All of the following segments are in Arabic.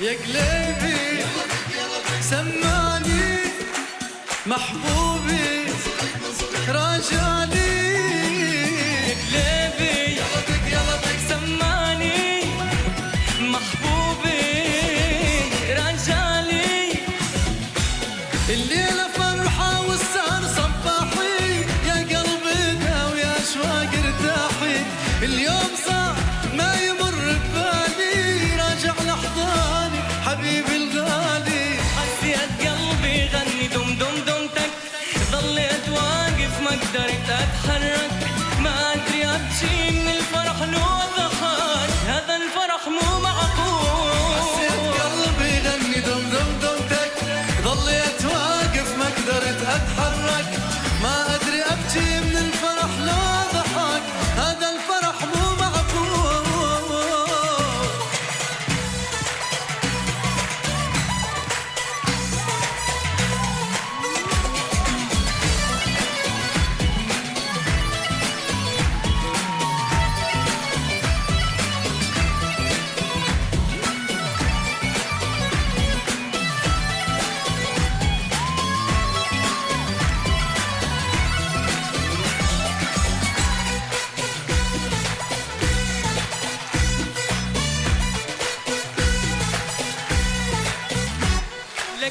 يا قلبي سماني محبوبي راجعني. قلبي سماني محبوبي رجالي الليلة فرحة والسهر صباحي يا قلبي ارتاحي. اليوم صار ما قدرت اتحرك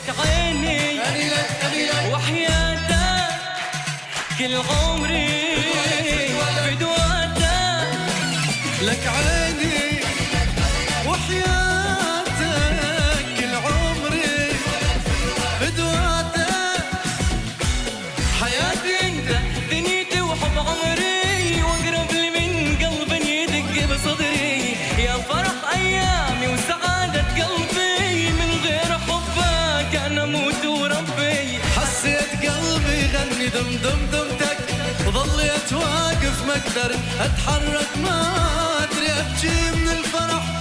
لك عيني وحياتك كل عمري فدواتك لك عيني قلبي غني دم دم دمتك ظليت واقف ما أقدر أتحرك ما أدري أبكي من الفرح.